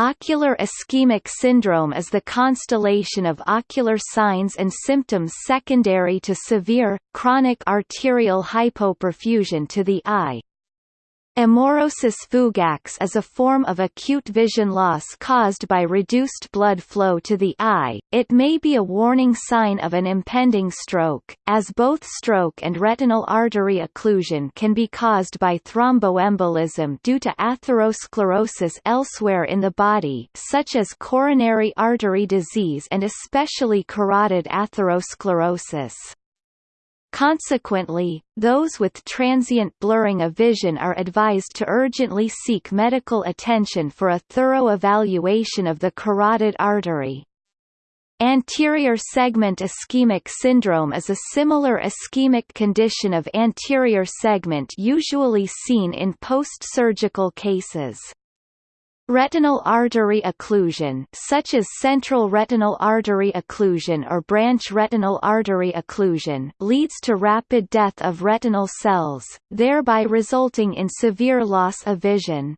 Ocular ischemic syndrome is the constellation of ocular signs and symptoms secondary to severe, chronic arterial hypoperfusion to the eye, Amaurosis fugax is a form of acute vision loss caused by reduced blood flow to the eye. It may be a warning sign of an impending stroke, as both stroke and retinal artery occlusion can be caused by thromboembolism due to atherosclerosis elsewhere in the body, such as coronary artery disease and especially carotid atherosclerosis. Consequently, those with transient blurring of vision are advised to urgently seek medical attention for a thorough evaluation of the carotid artery. Anterior segment ischemic syndrome is a similar ischemic condition of anterior segment usually seen in post-surgical cases. Retinal artery occlusion such as central retinal artery occlusion or branch retinal artery occlusion leads to rapid death of retinal cells, thereby resulting in severe loss of vision.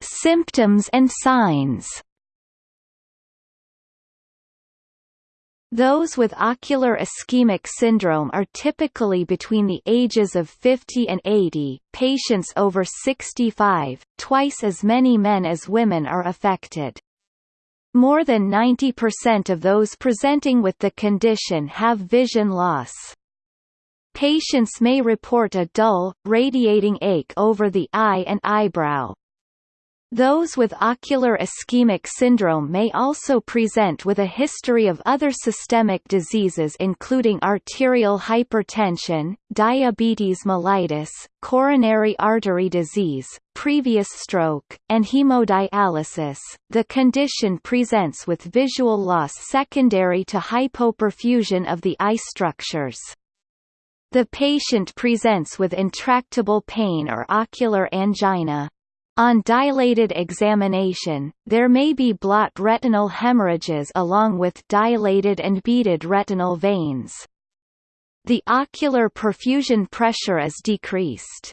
Symptoms and signs Those with ocular ischemic syndrome are typically between the ages of 50 and 80, patients over 65, twice as many men as women are affected. More than 90% of those presenting with the condition have vision loss. Patients may report a dull, radiating ache over the eye and eyebrow, those with ocular ischemic syndrome may also present with a history of other systemic diseases including arterial hypertension, diabetes mellitus, coronary artery disease, previous stroke, and hemodialysis. The condition presents with visual loss secondary to hypoperfusion of the eye structures. The patient presents with intractable pain or ocular angina. On dilated examination, there may be blot retinal hemorrhages along with dilated and beaded retinal veins. The ocular perfusion pressure is decreased.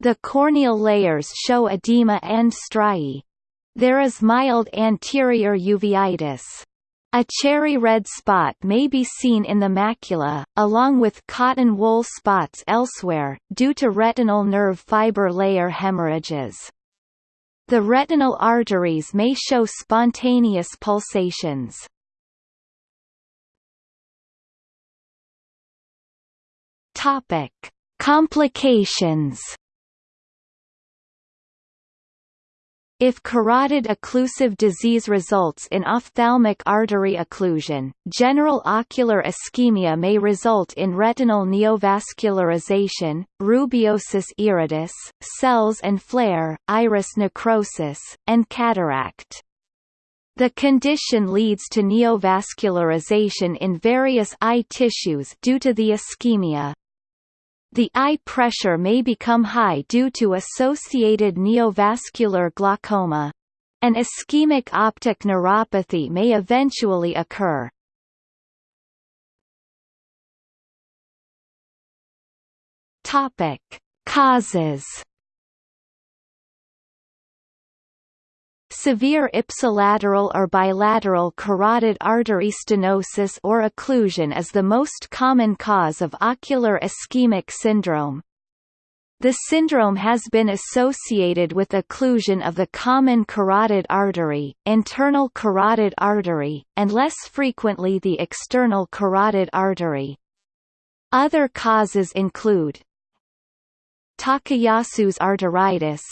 The corneal layers show edema and striae. There is mild anterior uveitis. A cherry red spot may be seen in the macula, along with cotton wool spots elsewhere, due to retinal nerve fiber layer hemorrhages. The retinal arteries may show spontaneous pulsations. Topic: Complications If carotid occlusive disease results in ophthalmic artery occlusion, general ocular ischemia may result in retinal neovascularization, rubeosis iridis, cells and flare, iris necrosis, and cataract. The condition leads to neovascularization in various eye tissues due to the ischemia. The eye pressure may become high due to associated neovascular glaucoma. An ischemic optic neuropathy may eventually occur. Topic: Causes Severe ipsilateral or bilateral carotid artery stenosis or occlusion is the most common cause of ocular ischemic syndrome. The syndrome has been associated with occlusion of the common carotid artery, internal carotid artery, and less frequently the external carotid artery. Other causes include Takayasu's arteritis,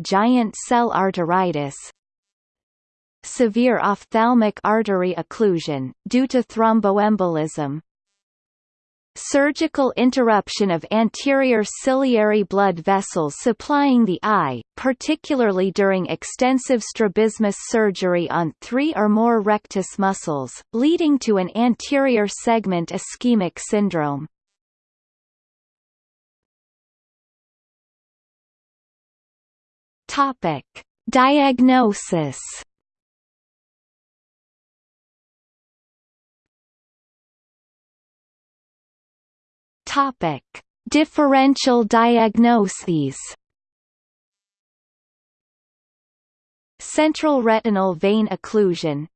giant cell arteritis severe ophthalmic artery occlusion, due to thromboembolism surgical interruption of anterior ciliary blood vessels supplying the eye, particularly during extensive strabismus surgery on three or more rectus muscles, leading to an anterior segment ischemic syndrome. Topic: Diagnosis. Topic: Differential diagnoses. Central retinal vein occlusion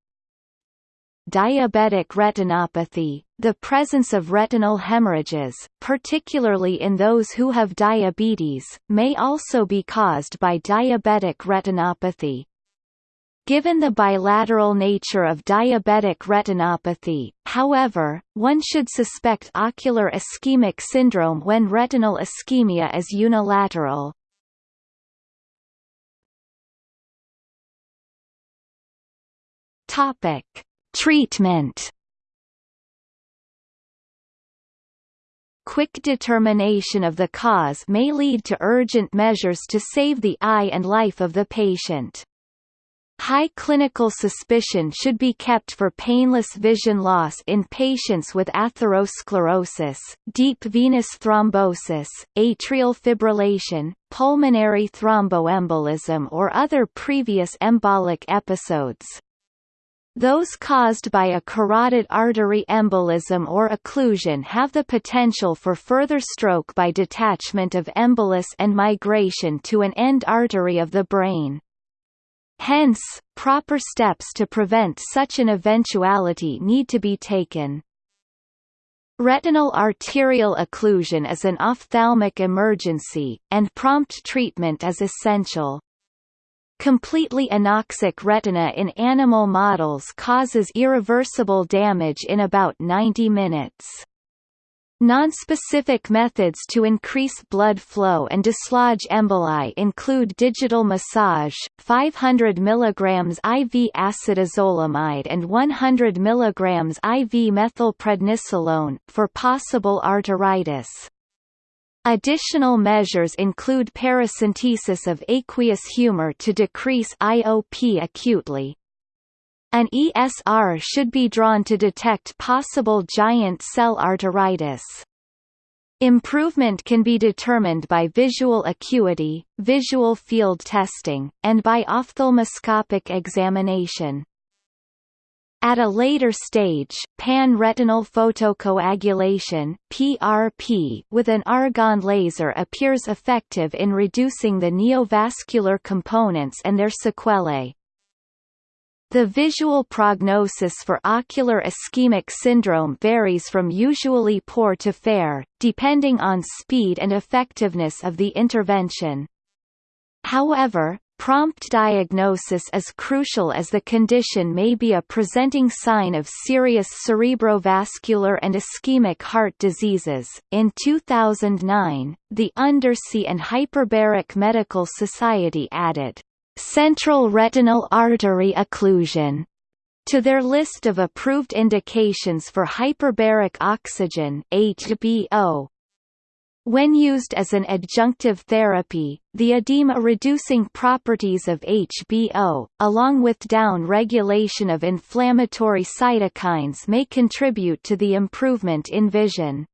Diabetic retinopathy, the presence of retinal hemorrhages, particularly in those who have diabetes, may also be caused by diabetic retinopathy. Given the bilateral nature of diabetic retinopathy, however, one should suspect ocular ischemic syndrome when retinal ischemia is unilateral. Topic: Treatment Quick determination of the cause may lead to urgent measures to save the eye and life of the patient. High clinical suspicion should be kept for painless vision loss in patients with atherosclerosis, deep venous thrombosis, atrial fibrillation, pulmonary thromboembolism or other previous embolic episodes. Those caused by a carotid artery embolism or occlusion have the potential for further stroke by detachment of embolus and migration to an end artery of the brain. Hence, proper steps to prevent such an eventuality need to be taken. Retinal arterial occlusion is an ophthalmic emergency, and prompt treatment is essential. Completely anoxic retina in animal models causes irreversible damage in about 90 minutes. Nonspecific methods to increase blood flow and dislodge emboli include digital massage, 500 mg IV acetazolamide and 100 mg IV methylprednisolone, for possible arteritis. Additional measures include paracentesis of aqueous humor to decrease IOP acutely. An ESR should be drawn to detect possible giant cell arteritis. Improvement can be determined by visual acuity, visual field testing, and by ophthalmoscopic examination. At a later stage, pan-retinal photocoagulation (PRP) with an argon laser appears effective in reducing the neovascular components and their sequelae. The visual prognosis for ocular ischemic syndrome varies from usually poor to fair, depending on speed and effectiveness of the intervention. However, Prompt diagnosis is crucial as the condition may be a presenting sign of serious cerebrovascular and ischemic heart diseases. In 2009, the Undersea and Hyperbaric Medical Society added central retinal artery occlusion to their list of approved indications for hyperbaric oxygen HBO, when used as an adjunctive therapy, the edema-reducing properties of HBO, along with down-regulation of inflammatory cytokines may contribute to the improvement in vision.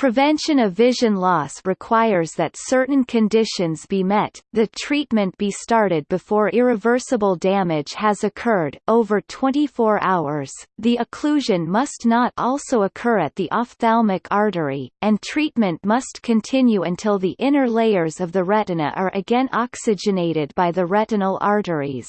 Prevention of vision loss requires that certain conditions be met, the treatment be started before irreversible damage has occurred, over 24 hours, the occlusion must not also occur at the ophthalmic artery, and treatment must continue until the inner layers of the retina are again oxygenated by the retinal arteries.